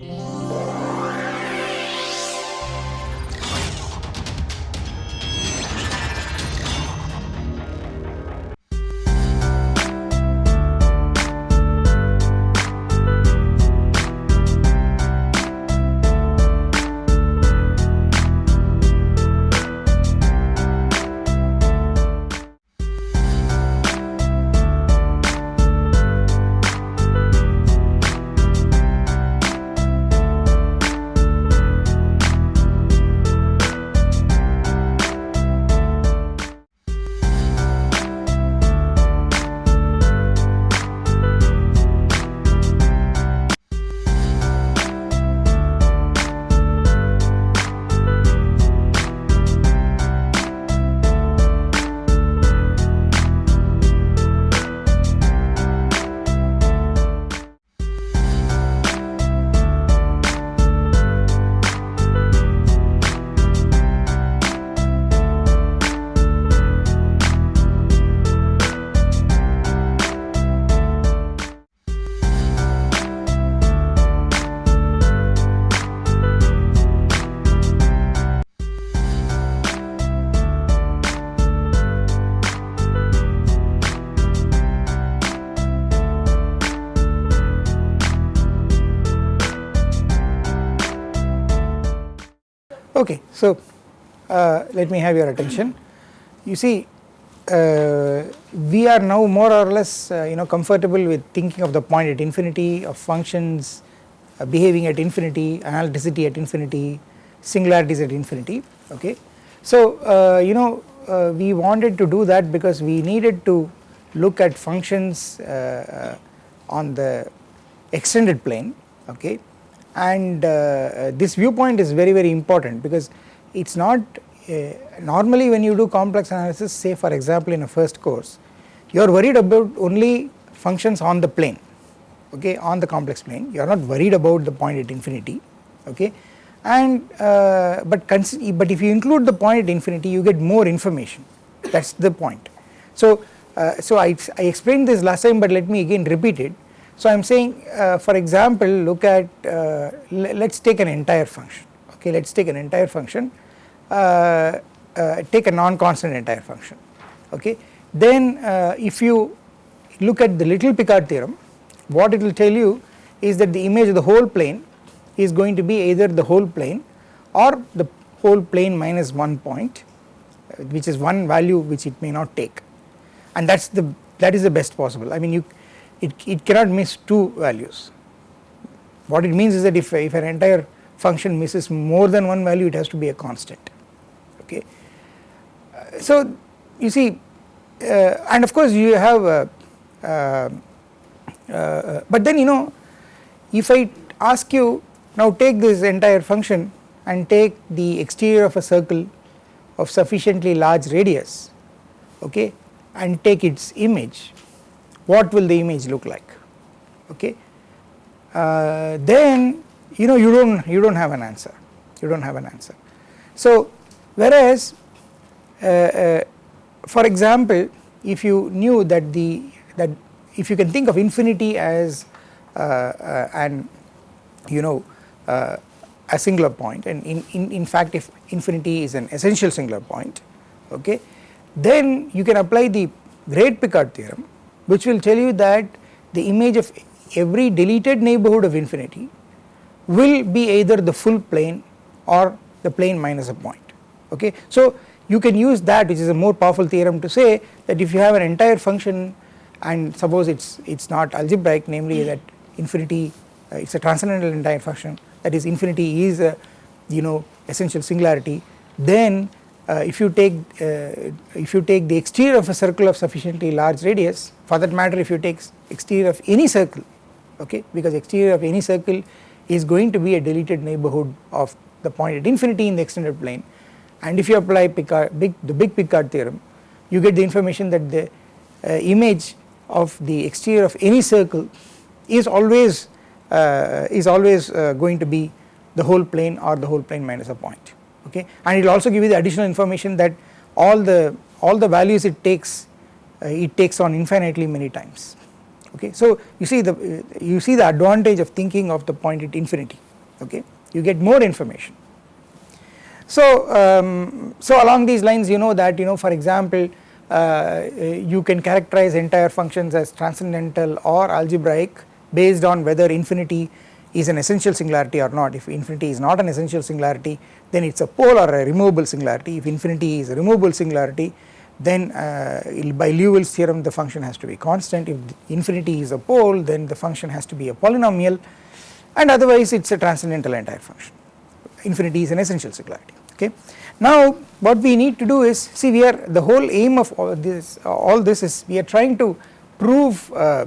Yeah. Okay, so uh, let me have your attention. You see, uh, we are now more or less uh, you know comfortable with thinking of the point at infinity of functions uh, behaving at infinity, analyticity at infinity, singularities at infinity. Okay, so uh, you know uh, we wanted to do that because we needed to look at functions on the extended plane. Okay, and uh, this viewpoint is very very important because it is not uh, normally when you do complex analysis say for example in a first course you are worried about only functions on the plane okay on the complex plane. You are not worried about the point at infinity okay. And uh, but but if you include the point at infinity you get more information. That is the point. So, uh, so I, I explained this last time but let me again repeat it so I am saying uh, for example look at uh, let us take an entire function okay? Let us take an entire function uh, uh take a non-constant entire function okay? Then uh, if you look at the little Picard theorem what it will tell you is that the image of the whole plane is going to be either the whole plane or the whole plane minus one point which is one value which it may not take. And that is the that is the best possible. I mean you it, it cannot miss two values. What it means is that if, if an entire function misses more than one value it has to be a constant okay. So you see uh, and of course you have uh, uh, uh, but then you know if I ask you now take this entire function and take the exterior of a circle of sufficiently large radius okay and take its image what will the image look like? Okay? Uh, then you know you do not you do not have an answer. You do not have an answer. So whereas uh, uh, for example if you knew that the that if you can think of infinity as uh, uh, an you know uh, a singular point and in, in, in fact if infinity is an essential singular point okay then you can apply the great Picard theorem which will tell you that the image of every deleted neighborhood of infinity will be either the full plane or the plane minus a point okay. So you can use that which is a more powerful theorem to say that if you have an entire function and suppose it is it is not algebraic namely that infinity uh, it is a transcendental entire function that is infinity is a you know essential singularity then uh, if you take uh, if you take the exterior of a circle of sufficiently large radius for that matter if you take exterior of any circle okay because exterior of any circle is going to be a deleted neighborhood of the point at infinity in the extended plane. And if you apply Picard, big, the big Picard theorem you get the information that the uh, image of the exterior of any circle is always uh, is always uh, going to be the whole plane or the whole plane minus a point okay? And it will also give you the additional information that all the all the values it takes uh, it takes on infinitely many times. Okay? So you see the uh, you see the advantage of thinking of the point at infinity. Okay? You get more information. So, um, so along these lines you know that you know for example uh, you can characterize entire functions as transcendental or algebraic based on whether infinity is an essential singularity or not. If infinity is not an essential singularity then it is a pole or a removable singularity. If infinity is a removable singularity then uh, by Liouville's theorem the function has to be constant. If infinity is a pole then the function has to be a polynomial. And otherwise it is a transcendental entire function. Infinity is an essential singularity. Okay. Now what we need to do is see we are the whole aim of all this all this is we are trying to prove uh,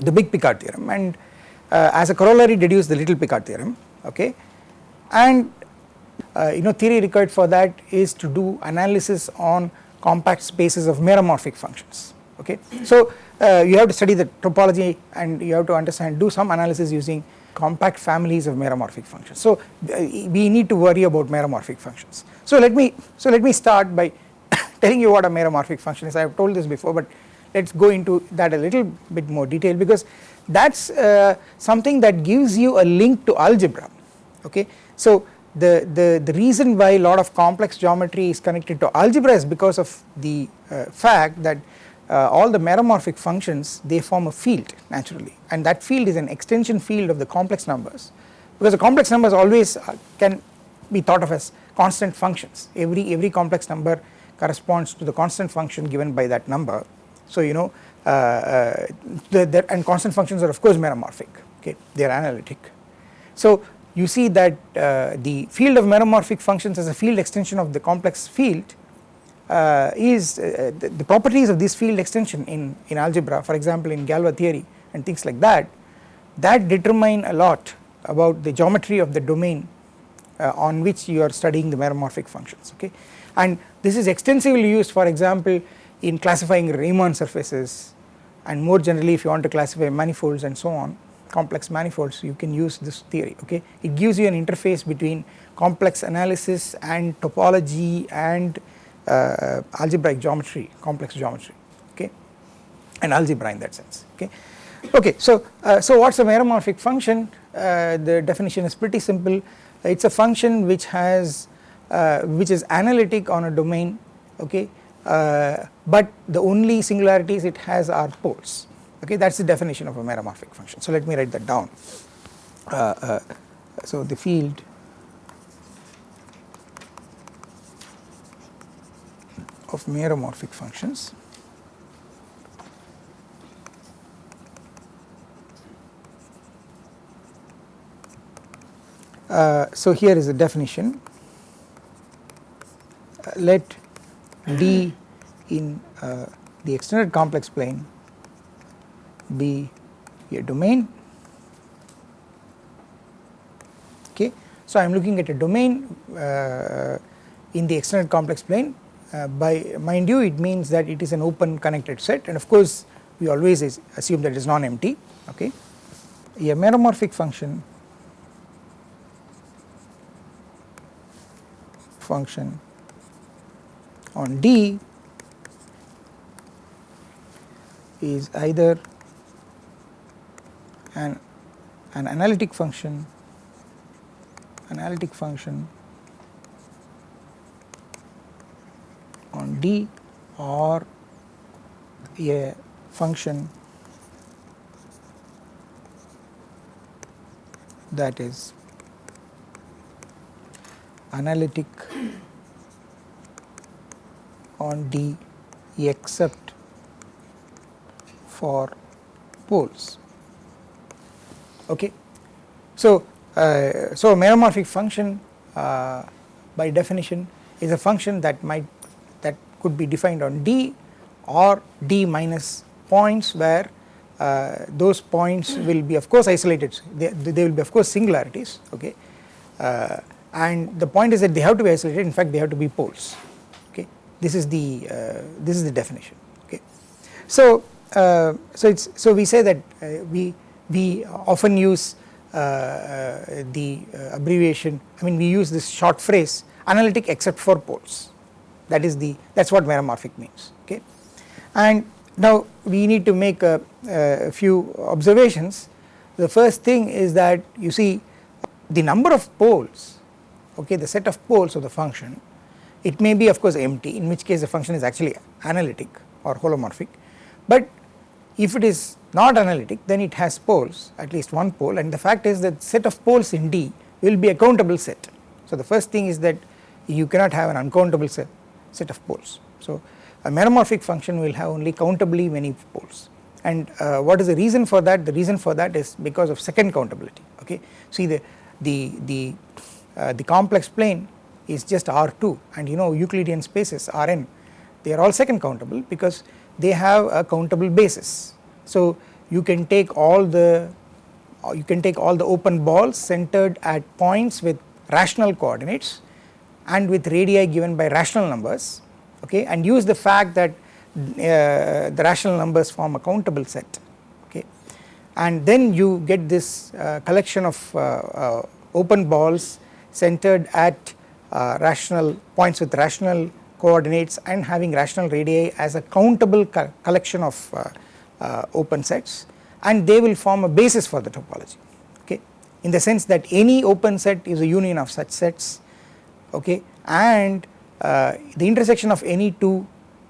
the big Picard theorem. And as a corollary deduce the little Picard theorem okay and uh, you know theory required for that is to do analysis on compact spaces of meromorphic functions okay. So uh, you have to study the topology and you have to understand do some analysis using compact families of meromorphic functions. So uh, we need to worry about meromorphic functions. So let me so let me start by telling you what a meromorphic function is I have told this before but let us go into that a little bit more detail because that is uh, something that gives you a link to algebra okay. So the, the, the reason why a lot of complex geometry is connected to algebra is because of the uh, fact that uh, all the meromorphic functions they form a field naturally. And that field is an extension field of the complex numbers. Because the complex numbers always uh, can be thought of as constant functions. Every every complex number corresponds to the constant function given by that number so you know uh, uh the, the, and constant functions are of course meromorphic okay? They are analytic. So you see that uh, the field of meromorphic functions as a field extension of the complex field uh, is uh, the, the, properties of this field extension in, in algebra for example in Galois theory and things like that that determine a lot about the geometry of the domain uh, on which you are studying the meromorphic functions okay? And this is extensively used for example in classifying Riemann surfaces and more generally if you want to classify manifolds and so on complex manifolds you can use this theory okay? It gives you an interface between complex analysis and topology and uh, algebraic geometry complex geometry okay? And algebra in that sense okay? Okay so uh, so what's a meromorphic function? Uh, the definition is pretty simple. It's a function which has uh, which is analytic on a domain okay uh, but the only singularities it has are poles okay that is the definition of a meromorphic function. So let me write that down. Uh, uh, so the field of meromorphic functions uh, so here is the definition uh, let D in uh, the extended complex plane be a domain okay. So I am looking at a domain uh, in the extended complex plane uh, by mind you it means that it is an open connected set and of course we always assume that it is non-empty okay. A meromorphic function function on D is either an, an analytic function analytic function on D or a function that is analytic on D except for poles. Okay. So, uh, so meromorphic function uh, by definition is a function that might that could be defined on D or D minus points where uh, those points will be of course isolated. They, they will be of course singularities. Okay? Uh, and the point is that they have to be isolated. In fact they have to be poles this is the uh, this is the definition okay? So uh, so it's so we say that we we often use uh, uh, the uh, abbreviation I mean we use this short phrase analytic except for poles. That is the that is what meromorphic means okay? And now we need to make a, a few observations. The first thing is that you see the number of poles okay the set of poles of the function it may be of course empty in which case the function is actually analytic or holomorphic. But if it is not analytic then it has poles at least one pole. And the fact is that set of poles in D will be a countable set. So the first thing is that you cannot have an uncountable set, set of poles. So a meromorphic function will have only countably many poles. And uh, what is the reason for that? The reason for that is because of second countability okay? See the the the uh, the complex plane is just R2 and you know Euclidean spaces Rn they are all second countable because they have a countable basis. So you can take all the you can take all the open balls centered at points with rational coordinates and with radii given by rational numbers okay and use the fact that uh, the rational numbers form a countable set okay and then you get this uh, collection of uh, uh open balls centered at rational points with rational coordinates and having rational radii as a countable co collection of uh, open sets. And they will form a basis for the topology okay? In the sense that any open set is a union of such sets okay? And uh, the intersection of any two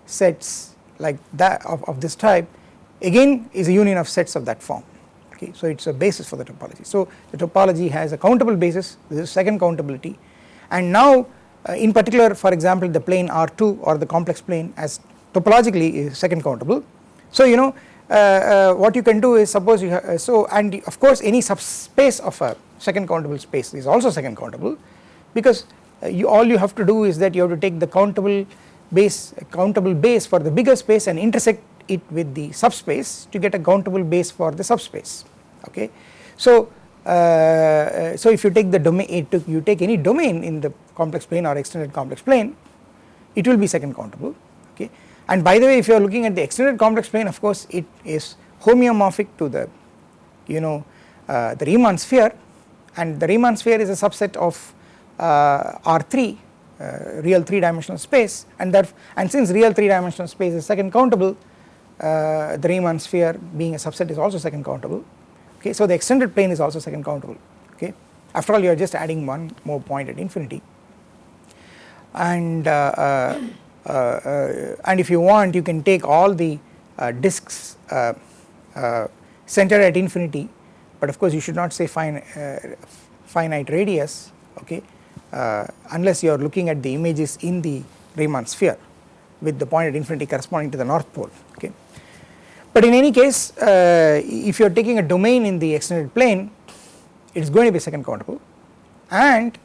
sets like that of, of this type again is a union of sets of that form okay? So it is a basis for the topology. So the topology has a countable basis this is second countability and now uh, in particular for example the plane R2 or the complex plane as topologically is second countable. So you know uh, uh, what you can do is suppose you have, uh, so and of course any subspace of a second countable space is also second countable because you all you have to do is that you have to take the countable base countable base for the bigger space and intersect it with the subspace to get a countable base for the subspace okay. So uh, so if you take the domain you take any domain in the complex plane or extended complex plane it will be second countable okay? And by the way if you are looking at the extended complex plane of course it is homeomorphic to the you know uh, the Riemann sphere. And the Riemann sphere is a subset of uh, R3 uh, real 3 dimensional space. And that and since real 3 dimensional space is second countable uh, the Riemann sphere being a subset is also second countable okay so the extended plane is also second countable okay after all you are just adding one more point at infinity. And uh, uh, uh, uh and if you want you can take all the disks centered at infinity. But of course you should not say fine, finite radius okay uh, unless you are looking at the images in the Riemann sphere with the point at infinity corresponding to the north pole. But in any case uh, if you are taking a domain in the extended plane it is going to be second countable and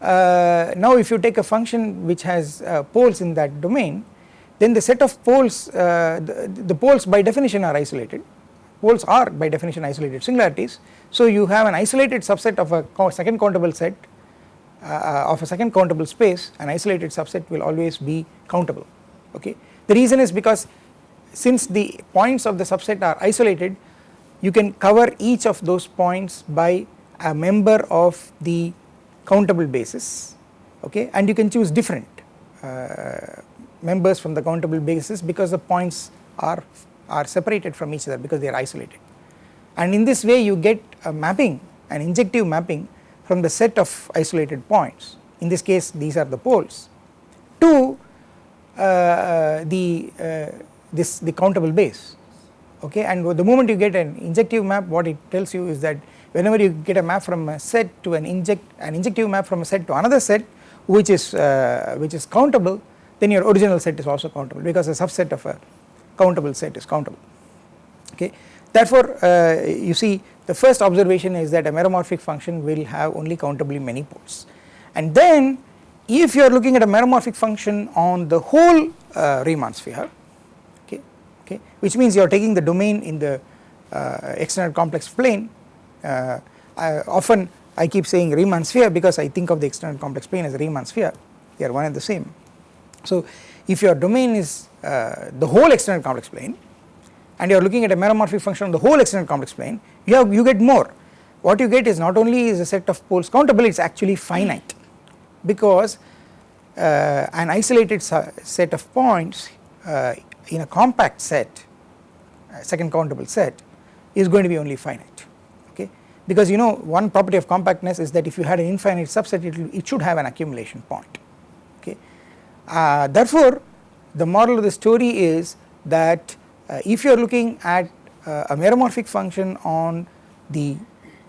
uh, now if you take a function which has uh, poles in that domain then the set of poles uh, the, the poles by definition are isolated. Poles are by definition isolated singularities. So you have an isolated subset of a second countable set uh, of a second countable space. An isolated subset will always be countable. Okay. The reason is because since the points of the subset are isolated you can cover each of those points by a member of the countable basis okay? And you can choose different uh, members from the countable basis because the points are are separated from each other because they are isolated. And in this way you get a mapping an injective mapping from the set of isolated points. In this case these are the poles. To uh, uh, the uh, this the countable base okay? And the moment you get an injective map what it tells you is that whenever you get a map from a set to an inject an injective map from a set to another set which is uh, which is countable then your original set is also countable because a subset of a countable set is countable okay? Therefore uh, you see the first observation is that a meromorphic function will have only countably many poles. And then if you are looking at a meromorphic function on the whole uh, Riemann sphere okay? Which means you are taking the domain in the uh, extended complex plane. Uh, I often I keep saying Riemann sphere because I think of the extended complex plane as a Riemann sphere. They are one and the same. So if your domain is uh, the whole extended complex plane and you are looking at a meromorphic function on the whole extended complex plane you have you get more. What you get is not only is a set of poles countable it is actually finite. Because uh, an isolated set of points uh, in a compact set second countable set is going to be only finite okay because you know one property of compactness is that if you had an infinite subset it, it should have an accumulation point okay. Uh, therefore the moral of the story is that uh, if you are looking at uh, a meromorphic function on the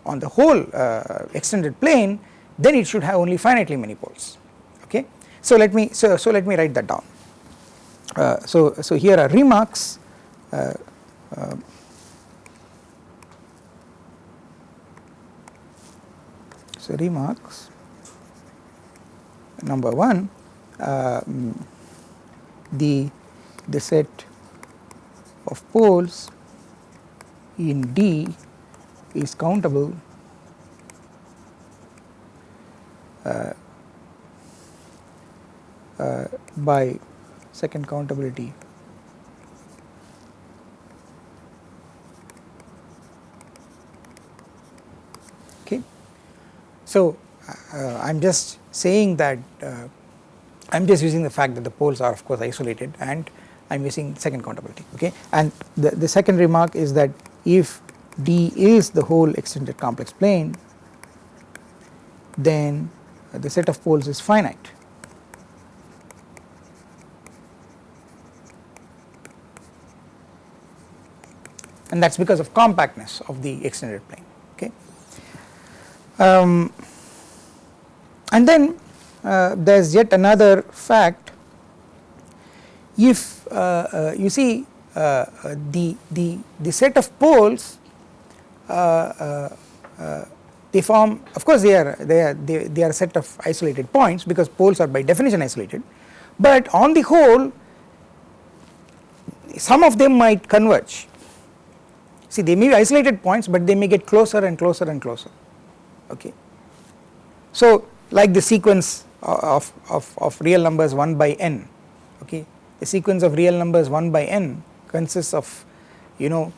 on the whole uh, extended plane then it should have only finitely many poles okay. So let me so, so let me write that down. Uh, so so here are remarks uh, uh, so remarks. Number 1 um, the the set of poles in D is countable uh, uh, by second countability okay. So, uh, I am just saying that uh, I am just using the fact that the poles are of course isolated and I am using second countability okay and the, the second remark is that if D is the whole extended complex plane then the set of poles is finite. And that is because of compactness of the extended plane okay. Um, and then uh, there is yet another fact. If uh, uh, you see uh, uh, the, the, the set of poles uh, they form of course they are they are they, they are a set of isolated points because poles are by definition isolated. But on the whole some of them might converge see they may be isolated points but they may get closer and closer and closer. Okay? So like the sequence of, of, of real numbers 1 by n okay? The sequence of real numbers 1 by n consists of you know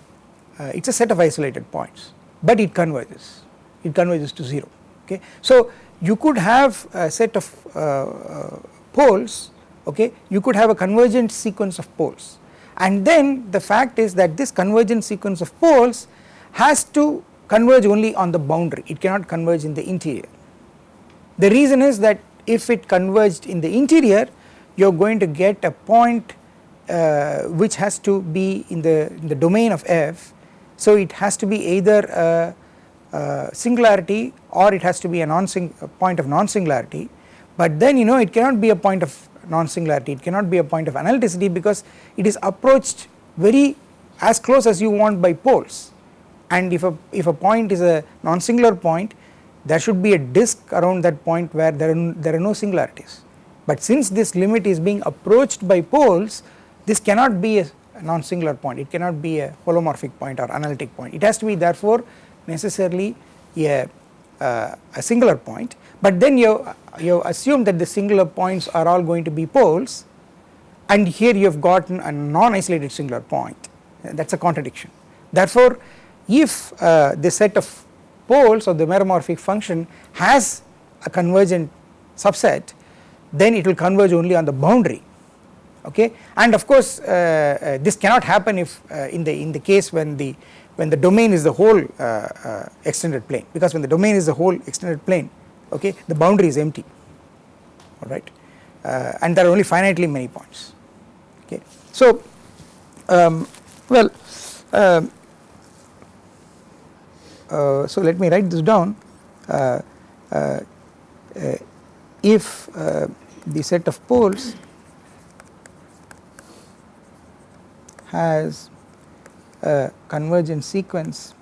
uh, it is a set of isolated points but it converges. It converges to 0 okay. So you could have a set of uh, uh, poles okay? You could have a convergent sequence of poles and then the fact is that this convergent sequence of poles has to converge only on the boundary. It cannot converge in the interior. The reason is that if it converged in the interior you are going to get a point uh, which has to be in the, in the domain of f. So it has to be either a, a singularity or it has to be a non point of non-singularity. But then you know it cannot be a point of non-singularity. It cannot be a point of analyticity because it is approached very as close as you want by poles. And if a if a point is a non-singular point there should be a disk around that point where there are, there are no singularities. But since this limit is being approached by poles this cannot be a non-singular point. It cannot be a holomorphic point or analytic point. It has to be therefore necessarily a, uh, a singular point but then you you assume that the singular points are all going to be poles and here you have gotten a non-isolated singular point that is a contradiction. Therefore if uh, the set of poles of the meromorphic function has a convergent subset then it will converge only on the boundary okay and of course uh, uh, this cannot happen if uh, in the in the case when the when the domain is the whole uh, uh, extended plane because when the domain is the whole extended plane okay? The boundary is empty. Alright uh, and there are only finitely many points. Okay? So um, well um, uh, so let me write this down. Uh, uh, if the set of poles has a convergent sequence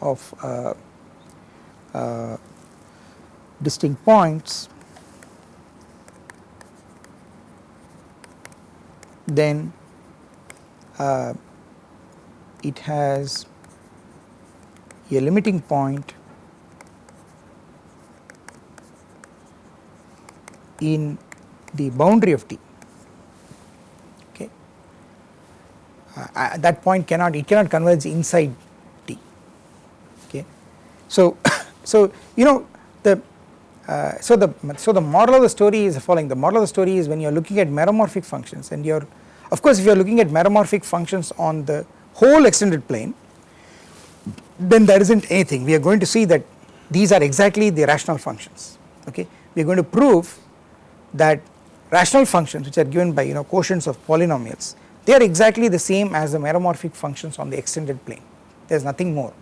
of uh, uh, distinct points then uh, it has a limiting point in the boundary of T. Okay? Uh, at that point cannot it cannot converge inside so so you know the uh, so the so the moral of the story is the following. The moral of the story is when you are looking at meromorphic functions and you are Of course if you are looking at meromorphic functions on the whole extended plane then there is not anything. We are going to see that these are exactly the rational functions okay? We are going to prove that rational functions which are given by you know quotients of polynomials they are exactly the same as the meromorphic functions on the extended plane. There is nothing more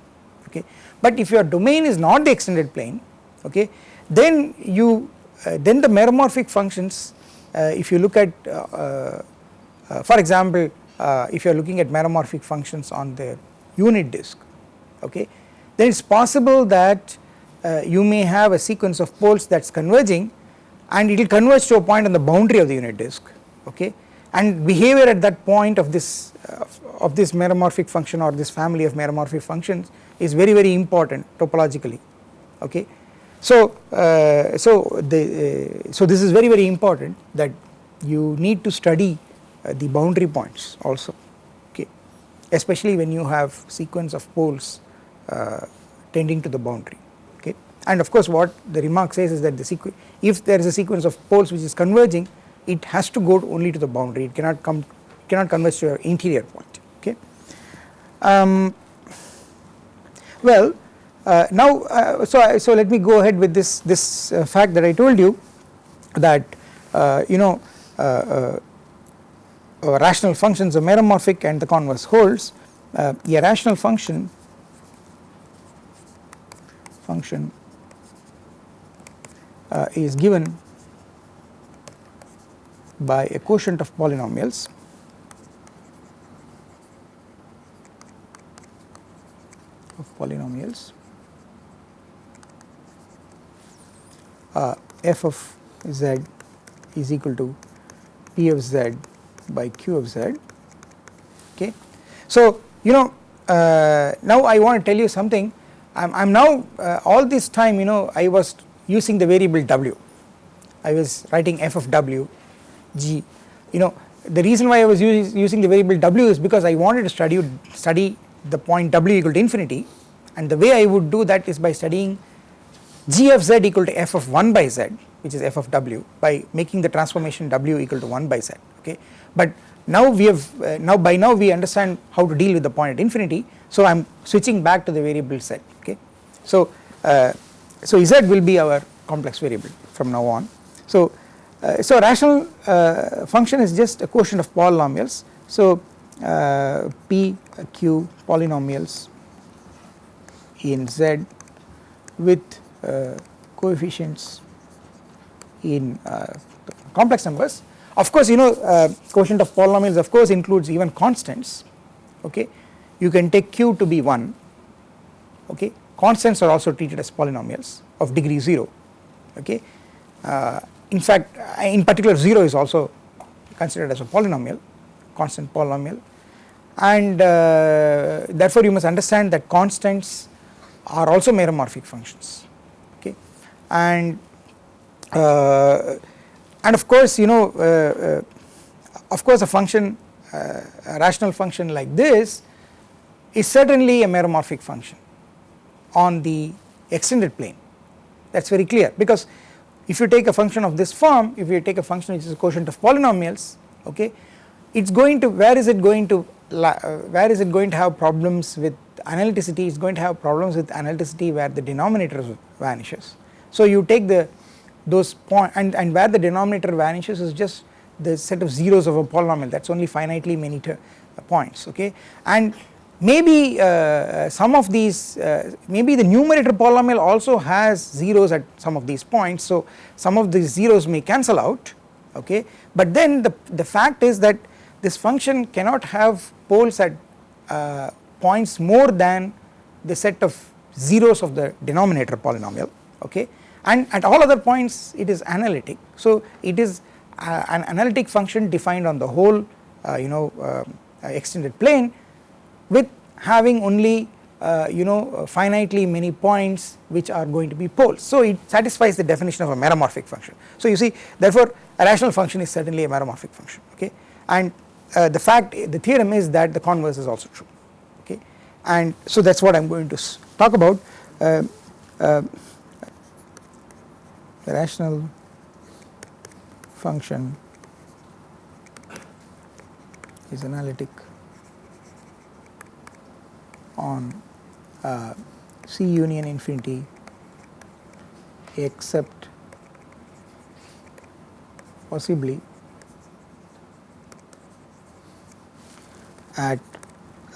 okay. But if your domain is not the extended plane okay then you uh, then the meromorphic functions uh, if you look at uh, uh, uh for example uh, if you are looking at meromorphic functions on the unit disk okay then it is possible that you may have a sequence of poles that is converging and it will converge to a point on the boundary of the unit disk okay and behavior at that point of this uh, of this meromorphic function or this family of meromorphic functions is very very important topologically okay? So uh, so the uh, so this is very very important that you need to study uh, the boundary points also okay? Especially when you have sequence of poles uh, tending to the boundary okay? And of course what the remark says is that the if there is a sequence of poles which is converging it has to go only to the boundary it cannot come cannot converge to your interior point okay. Um, well uh, now uh, so so let me go ahead with this this uh, fact that I told you that uh, you know uh, uh, rational functions are meromorphic and the converse holds a rational function function is given by a quotient of polynomials. Of polynomials. Uh, f of z is equal to p of z by q of z. Okay. So you know uh, now I want to tell you something. I am now uh, all this time you know I was using the variable w. I was writing f of w g. You know the reason why I was use, using the variable w is because I wanted to study study the point w equal to infinity. And the way I would do that is by studying g of z equal to f of 1 by z which is f of w by making the transformation w equal to 1 by z okay? But now we have uh, now by now we understand how to deal with the point at infinity so I am switching back to the variable z okay? So uh, so z will be our complex variable from now on. So uh, so rational uh, function is just a quotient of polynomials. So uh, p q polynomials in z with uh, coefficients in uh, complex numbers. Of course you know uh, quotient of polynomials of course includes even constants okay? You can take q to be 1 okay? Constants are also treated as polynomials of degree 0 okay in fact in particular 0 is also considered as a polynomial constant polynomial. And uh, therefore you must understand that constants are also meromorphic functions okay? And uh, and of course you know uh, uh of course a function uh, a rational function like this is certainly a meromorphic function on the extended plane. That is very clear because if you take a function of this form, if you take a function which is a quotient of polynomials, okay, it is going to, where is it going to, uh, where is it going to have problems with analyticity, it is going to have problems with analyticity where the denominator vanishes. So you take the, those point and, and where the denominator vanishes is just the set of zeros of a polynomial. That is only finitely many points, okay, and maybe uh, some of these uh, maybe the numerator polynomial also has zeros at some of these points. So some of these zeros may cancel out okay? But then the, the fact is that this function cannot have poles at uh, points more than the set of zeros of the denominator polynomial okay? And at all other points it is analytic. So it is uh, an analytic function defined on the whole uh, you know uh, extended plane with having only uh, you know uh, finitely many points which are going to be poles. So it satisfies the definition of a meromorphic function. So you see therefore a rational function is certainly a meromorphic function okay and uh, the fact the theorem is that the converse is also true okay and so that is what I am going to talk about uh, uh, the rational function is analytic on uh, C union infinity except possibly at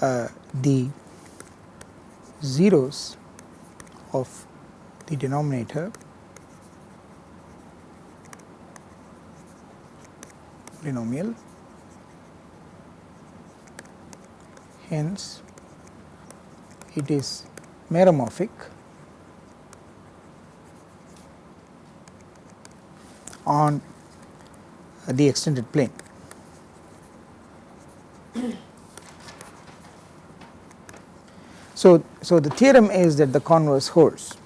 uh, the zeros of the denominator polynomial hence it is meromorphic on the extended plane. So, so the theorem is that the converse holds,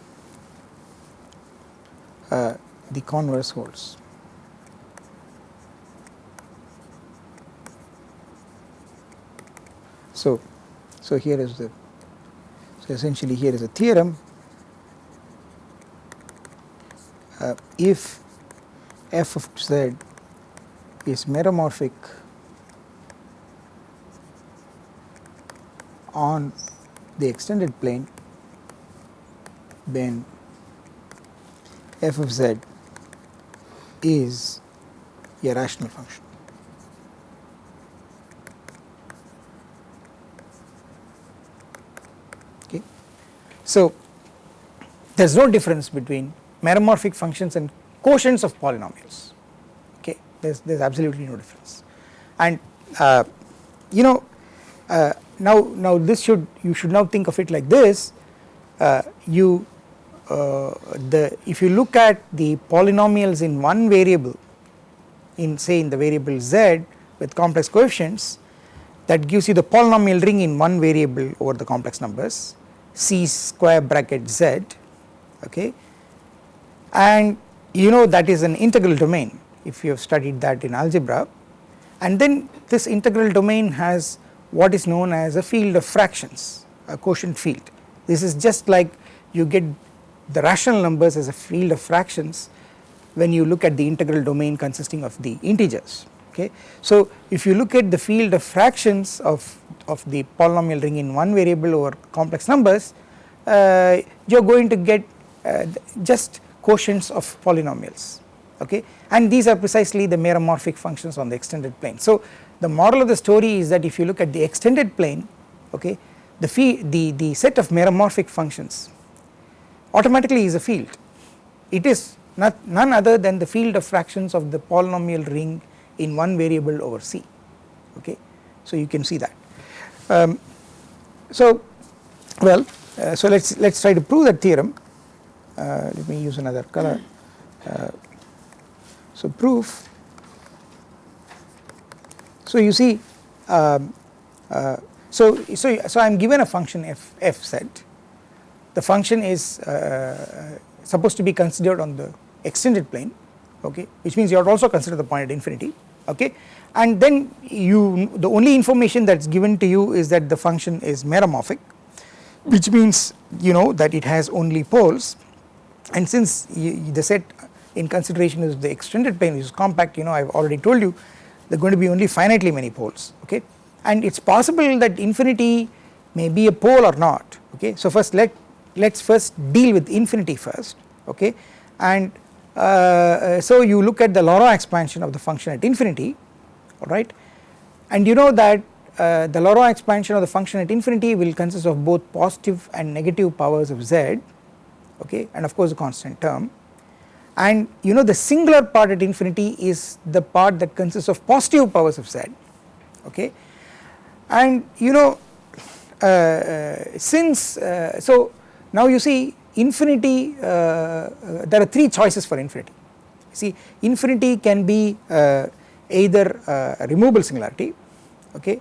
uh, the converse holds. So, so here is the, so essentially here is a theorem uh, if f of z is meromorphic on the extended plane then f of z is a rational function. So, there is no difference between meromorphic functions and quotients of polynomials. Okay there is there is absolutely no difference. And uh, you know uh, now now this should you should now think of it like this. Uh, you uh, the if you look at the polynomials in one variable in say in the variable z with complex coefficients that gives you the polynomial ring in one variable over the complex numbers c square bracket z okay and you know that is an integral domain if you have studied that in algebra and then this integral domain has what is known as a field of fractions a quotient field. This is just like you get the rational numbers as a field of fractions when you look at the integral domain consisting of the integers okay. So if you look at the field of fractions of, of the polynomial ring in one variable over complex numbers uh, you are going to get uh, just quotients of polynomials okay? And these are precisely the meromorphic functions on the extended plane. So the moral of the story is that if you look at the extended plane okay the fee the the set of meromorphic functions automatically is a field. It is not none other than the field of fractions of the polynomial ring in one variable over C okay? So you can see that um, so well uh, so let's let's try to prove that theorem. Uh, let me use another color. Uh, so proof. So you see um, uh, so so so I am given a function f f set. The function is uh, supposed to be considered on the extended plane okay which means you have to also consider the point at infinity okay? And then you the only information that is given to you is that the function is meromorphic which means you know that it has only poles. And since the set in consideration is the extended plane which is compact you know I have already told you there are going to be only finitely many poles okay? And it is possible that infinity may be a pole or not okay. So first let let us first deal with infinity first okay? And uh, uh, so you look at the Laurent expansion of the function at infinity alright? And you know that uh, the Laurent expansion of the function at infinity will consist of both positive and negative powers of z okay? And of course a constant term. And you know the singular part at infinity is the part that consists of positive powers of z okay? And you know uh, uh, since so now you see infinity uh, uh, there are three choices for infinity see infinity can be uh, either a removable singularity okay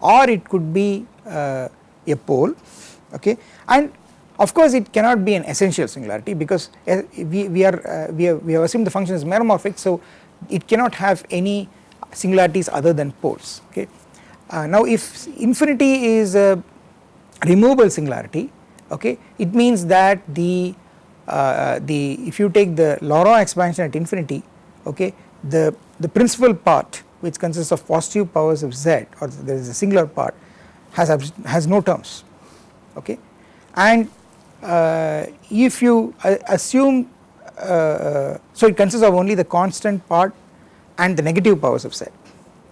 or it could be a pole okay and of course it cannot be an essential singularity because we, we are we, have, we have assumed the function is meromorphic so it cannot have any singularities other than poles okay. Uh, now if infinity is a removable singularity okay? It means that the uh, the if you take the Laurent expansion at infinity okay the the principal part which consists of positive powers of z or there is a singular part has has no terms. Okay? And uh, if you uh, assume uh, so it consists of only the constant part and the negative powers of z.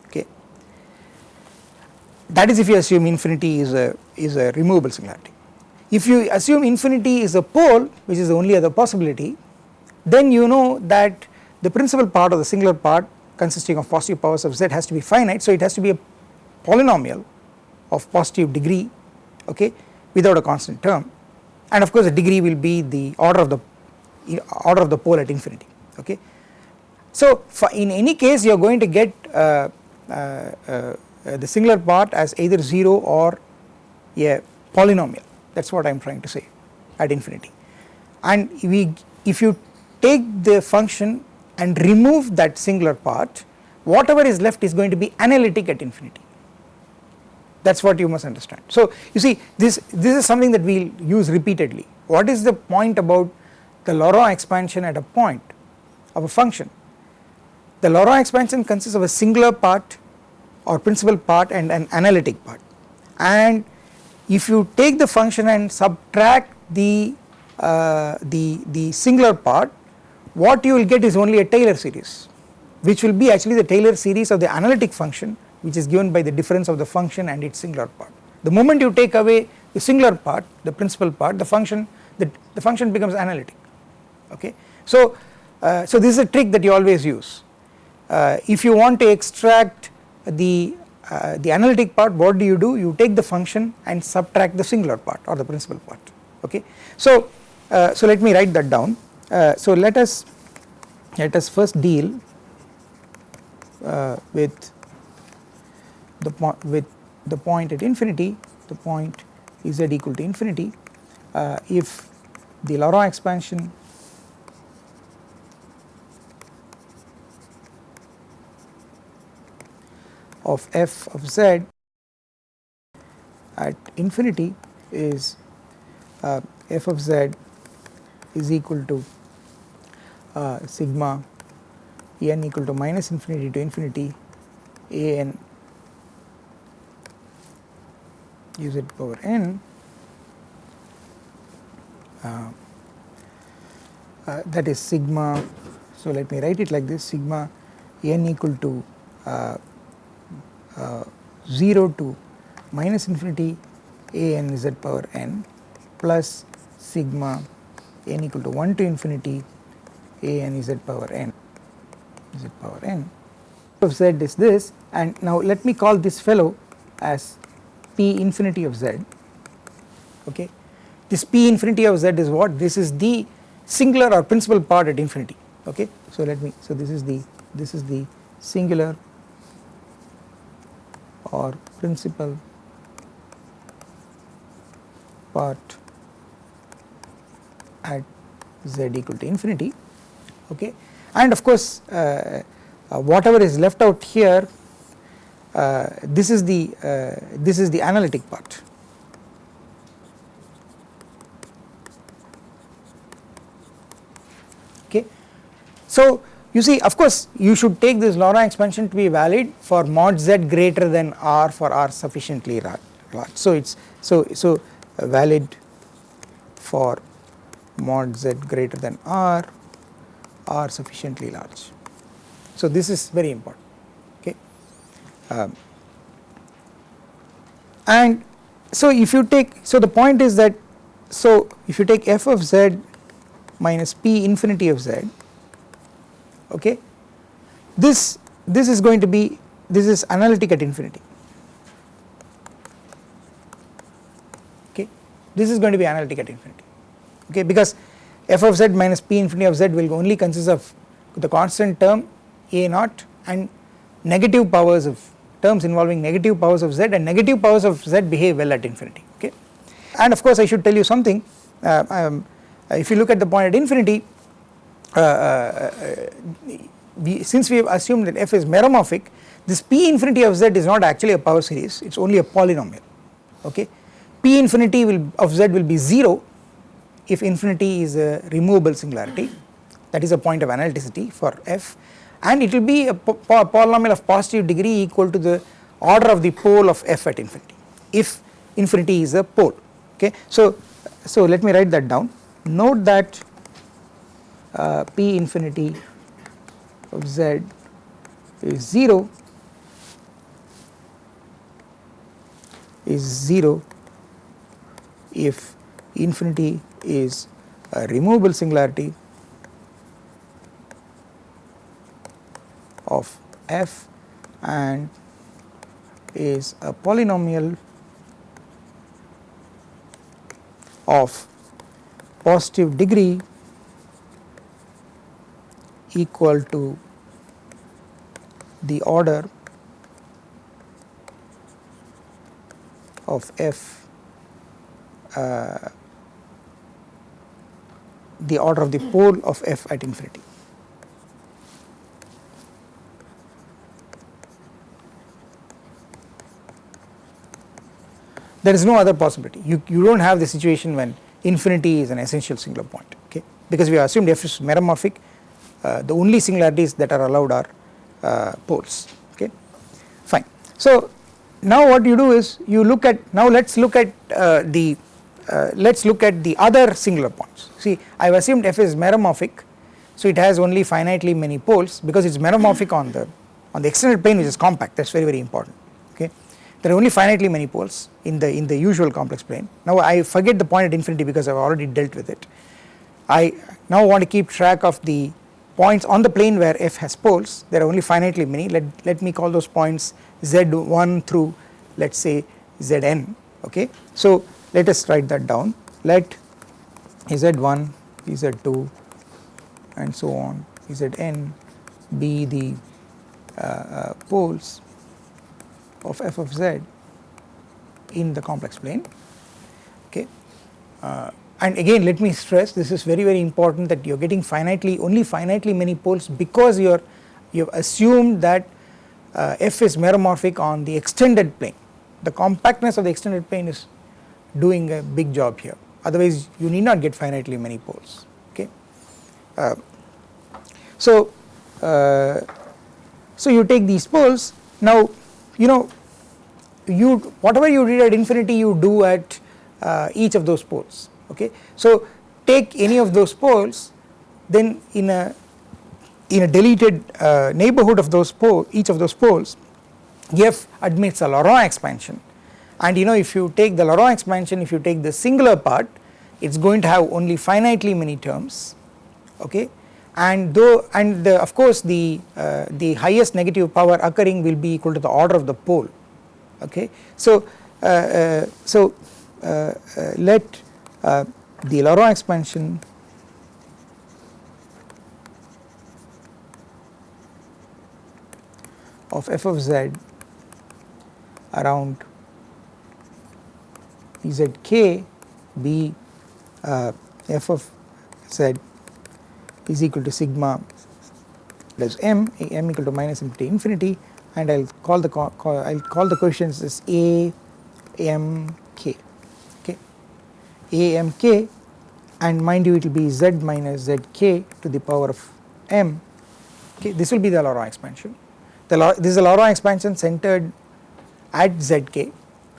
Okay? That is if you assume infinity is a is a removable singularity if you assume infinity is a pole which is the only other possibility then you know that the principal part of the singular part consisting of positive powers of z has to be finite. So it has to be a polynomial of positive degree okay without a constant term. And of course the degree will be the order of the order of the pole at infinity okay. So in any case you are going to get uh, uh, uh, the singular part as either 0 or a polynomial that is what I am trying to say at infinity. And we if you take the function and remove that singular part whatever is left is going to be analytic at infinity. That is what you must understand. So you see this this is something that we will use repeatedly. What is the point about the Laurent expansion at a point of a function? The Laurent expansion consists of a singular part or principal part and an analytic part. And if you take the function and subtract the uh, the the singular part what you will get is only a Taylor series which will be actually the Taylor series of the analytic function which is given by the difference of the function and its singular part. The moment you take away the singular part the principal part the function the, the function becomes analytic okay. So, uh, so this is a trick that you always use uh, if you want to extract the uh, the analytic part what do you do? You take the function and subtract the singular part or the principal part okay. So, uh, so let me write that down. Uh, so let us let us first deal uh, with the point with the point at infinity. The point z equal to infinity. Uh, if the Laurent expansion of f of z at infinity is uh, f of z is equal to uh, sigma n equal to minus infinity to infinity a n u z power n. Uh, uh, that is sigma. So let me write it like this. Sigma n equal to uh, 0 to minus infinity a n z power n plus sigma n equal to 1 to infinity a n z power n z power n. Of z is this and now let me call this fellow as p infinity of z okay? This p infinity of z is what? This is the singular or principal part at infinity okay? So let me so this is the this is the singular or principal part at z equal to infinity okay? And of course uh, uh, whatever is left out here uh, this is the uh, this is the analytic part. Okay? So you see of course you should take this Laurent expansion to be valid for mod z greater than r for r sufficiently large so it's so so valid for mod z greater than r are sufficiently large. So this is very important okay um, and so if you take so the point is that so if you take f of z minus p infinity of z okay this this is going to be this is analytic at infinity okay this is going to be analytic at infinity okay because f of z minus p infinity of z will only consist of the constant term a naught and negative powers of terms involving negative powers of z and negative powers of z behave well at infinity okay. And of course I should tell you something uh, um, if you look at the point at infinity Uh, uh, uh, we, since we have assumed that f is meromorphic this p infinity of z is not actually a power series it is only a polynomial okay p infinity will of z will be 0 if infinity is a removable singularity that is a point of analyticity for f and it will be a po polynomial of positive degree equal to the order of the pole of f at infinity if infinity is a pole okay. So, so let me write that down note that uh, p infinity of z is 0 is 0 if infinity is a removable singularity of f and is a polynomial of positive degree equal to the order of f uh, the order of the pole of f at infinity. There is no other possibility. You, you do not have the situation when infinity is an essential singular point okay? Because we have assumed f is meromorphic the only singularities that are allowed are uh, poles okay? Fine. So now what you do is you look at now let us look at uh, the uh, let us look at the other singular points. See I have assumed f is meromorphic so it has only finitely many poles because it is meromorphic on the on the extended plane which is compact. That is very very important okay? There are only finitely many poles in the in the usual complex plane. Now I forget the point at infinity because I have already dealt with it. I now want to keep track of the points on the plane where f has poles there are only finitely many let, let me call those points z1 through let us say zn okay. So let us write that down let z1 z2 and so on zn be the uh, uh, poles of f of z in the complex plane okay. Uh, and again let me stress this is very very important that you are getting finitely only finitely many poles because you are you have assumed that uh, f is meromorphic on the extended plane. The compactness of the extended plane is doing a big job here. Otherwise you need not get finitely many poles okay. Uh, so, uh, so you take these poles. Now you know you whatever you did at infinity you do at uh, each of those poles okay. So take any of those poles then in a in a deleted uh, neighborhood of those pole each of those poles f admits a Laurent expansion and you know if you take the Laurent expansion if you take the singular part it is going to have only finitely many terms okay and though and the, of course the uh, the highest negative power occurring will be equal to the order of the pole okay. So uh, uh, so uh, uh, let uh, the Laurent expansion of f of z around zk be uh, f of z is equal to sigma plus m m equal to minus infinity infinity and I will call the I will call the coefficients as a m k a m k and mind you it will be z minus z k to the power of m. Okay this will be the Laurent expansion. The this is a Laurent expansion centered at zk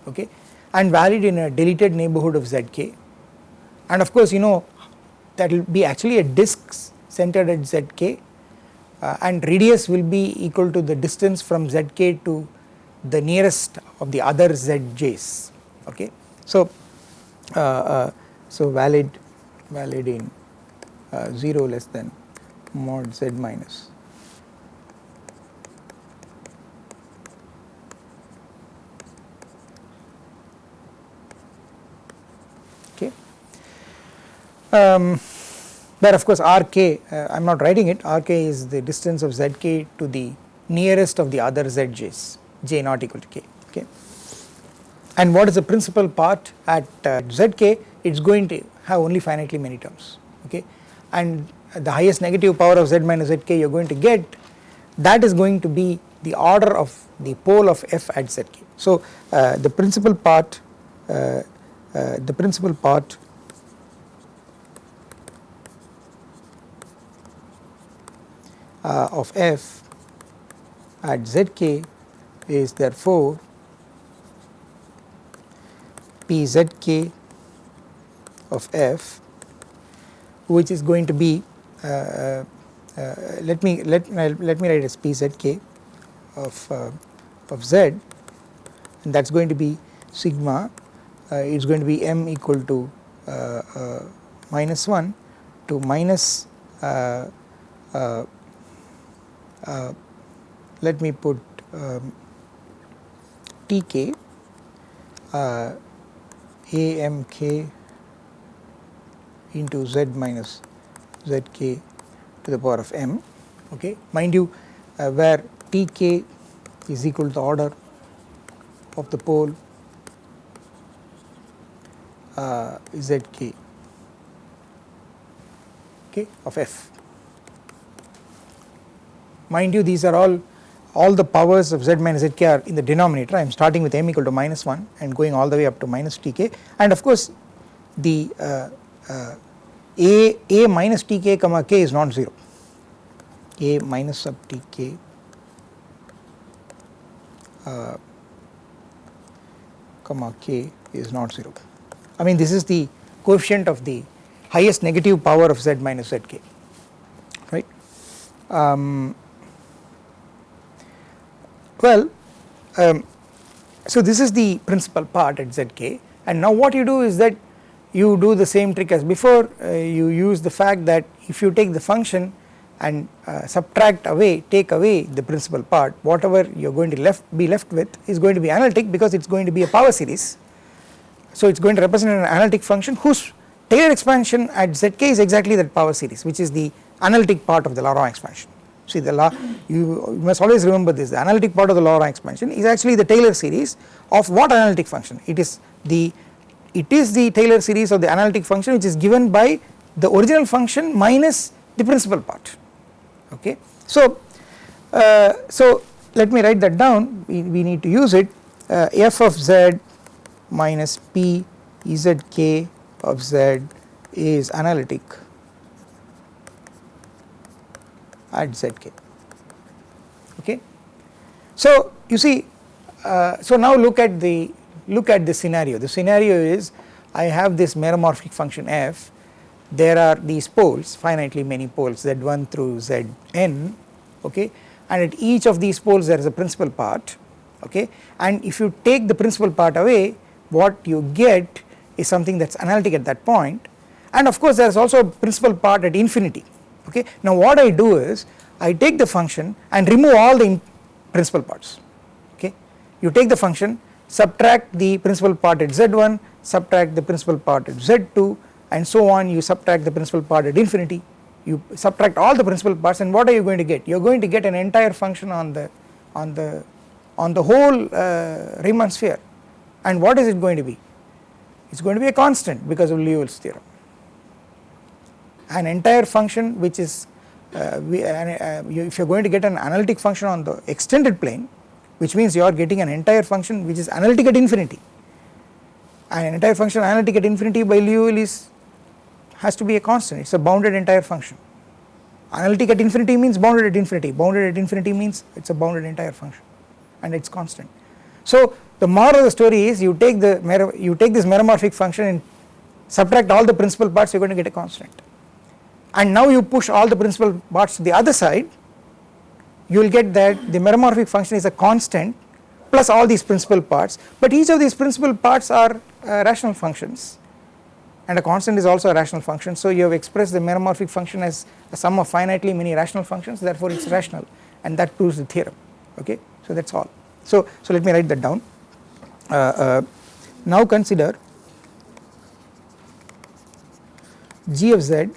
okay and valid in a deleted neighborhood of zk and of course you know that will be actually a disk centered at zk uh, and radius will be equal to the distance from zk to the nearest of the other zj's okay. So, so valid valid in uh, 0 less than mod z minus. Um, but of course Rk uh, I am not writing it. Rk is the distance of Zk to the nearest of the other Zj's j not equal to k. Okay. And what is the principal part at uh, Zk it is going to have only finitely many terms okay and the highest negative power of Z minus Zk you are going to get that is going to be the order of the pole of f at Zk. So uh, the principal part uh, uh the principal part uh, of f at zk is therefore p zk of f which is going to be uh, uh, uh let me let let me write as p z k of uh, of z. And that is going to be sigma uh, it is going to be m equal to minus 1 to minus let me put um, Tk uh, Amk into z minus zk to the power of m okay? Mind you uh, where Tk is equal to the order of the pole uh, zk okay of f. Mind you these are all all the powers of z minus zk are in the denominator. I am starting with m equal to minus 1 and going all the way up to minus tk and of course the uh, uh, a a minus tk comma k is not 0 a minus sub tk uh, comma k is not 0 I mean this is the coefficient of the highest negative power of z minus zk right? Um, well, um, so this is the principal part at zk and now what you do is that you do the same trick as before uh, you use the fact that if you take the function and uh, subtract away take away the principal part whatever you are going to left be left with is going to be analytic because it is going to be a power series. So it is going to represent an analytic function whose Taylor expansion at zk is exactly that power series which is the analytic part of the Laurent expansion. See the law you, you must always remember this. The analytic part of the Laurent expansion is actually the Taylor series of what analytic function? It is the it is the Taylor series of the analytic function which is given by the original function minus the principal part. Okay. So, uh, so let me write that down. We, we need to use it. Uh, f of z minus p zk of z is analytic at zk okay. So you see uh, so now look at the look at the scenario. The scenario is I have this meromorphic function f. There are these poles finitely many poles z1 through zn okay? And at each of these poles there is a principal part okay? And if you take the principal part away what you get is something that is analytic at that point. And of course there is also a principal part at infinity okay. Now what I do is I take the function and remove all the principal parts. Okay. You take the function subtract the principal part at z1 subtract the principal part at z2 and so on. You subtract the principal part at infinity. You subtract all the principal parts and what are you going to get? You are going to get an entire function on the on the on the whole uh, Riemann sphere. And what is it going to be? It is going to be a constant because of Liouville's theorem an entire function which is uh, we, uh, you, if you are going to get an analytic function on the extended plane which means you are getting an entire function which is analytic at infinity. An entire function analytic at infinity by Liouville is has to be a constant. It is a bounded entire function. Analytic at infinity means bounded at infinity. Bounded at infinity means it is a bounded entire function and it is constant. So the moral of the story is you take the you take this meromorphic function and subtract all the principal parts you are going to get a constant and now you push all the principal parts to the other side you will get that the meromorphic function is a constant plus all these principal parts. But each of these principal parts are uh, rational functions. And a constant is also a rational function. So you have expressed the meromorphic function as a sum of finitely many rational functions therefore it is rational. And that proves the theorem. Okay? So that is all. So so let me write that down. Uh, uh, now consider g of z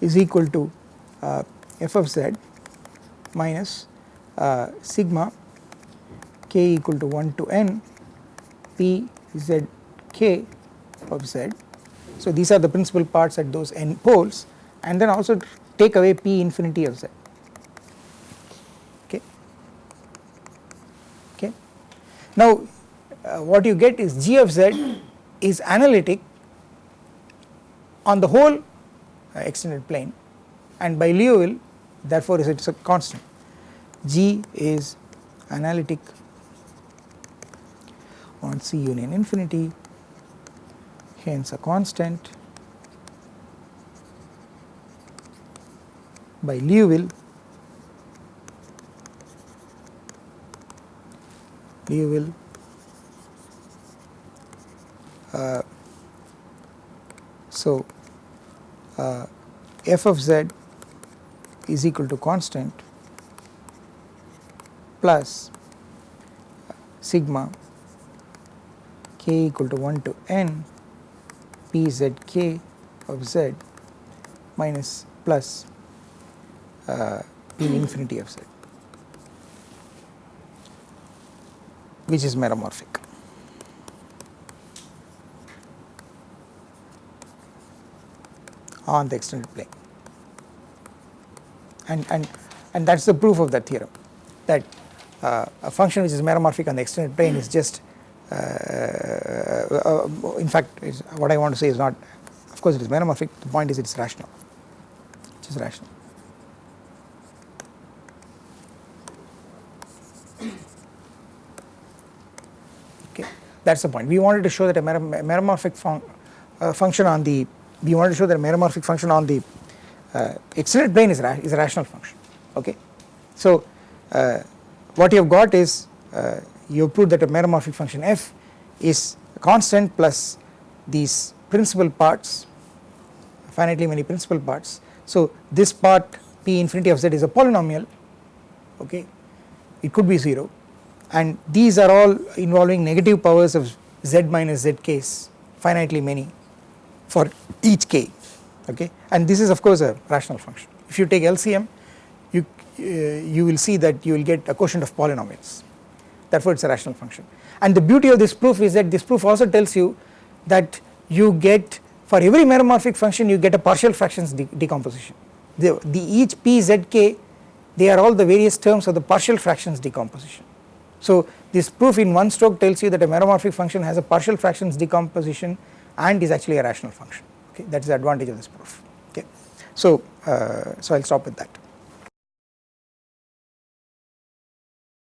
is equal to uh, f of z minus uh, sigma k equal to 1 to n p z k of z. So these are the principal parts at those n poles and then also take away p infinity of z okay. okay. Now uh, what you get is g of z is analytic on the whole extended plane. And by Liouville therefore it is a constant. G is analytic on C union infinity. Hence a constant by Liouville Liouville uh, so uh, f of z is equal to constant plus sigma k equal to 1 to n p z k of z minus plus uh, p infinity of z which is meromorphic. On the extended plane. And and and that is the proof of that theorem that uh, a function which is meromorphic on the extended plane is just uh, uh, in fact what I want to say is not of course it is meromorphic. The point is it is rational. It is rational. Okay. That is the point. We wanted to show that a meromorphic fun uh, function on the, we wanted to show that a meromorphic function on the uh, extended plane is, ra is a rational function, okay. So uh, what you have got is uh, you have proved that a meromorphic function f is a constant plus these principal parts, finitely many principal parts. So this part p infinity of z is a polynomial, okay, it could be 0 and these are all involving negative powers of z minus z case finitely many for each k okay? And this is of course a rational function. If you take LCM you uh, you will see that you will get a quotient of polynomials. Therefore it is a rational function. And the beauty of this proof is that this proof also tells you that you get for every meromorphic function you get a partial fractions de decomposition. The, the each p z k they are all the various terms of the partial fractions decomposition. So this proof in one stroke tells you that a meromorphic function has a partial fractions decomposition and is actually a rational function okay that is the advantage of this proof okay. So, uh, so I will stop with that.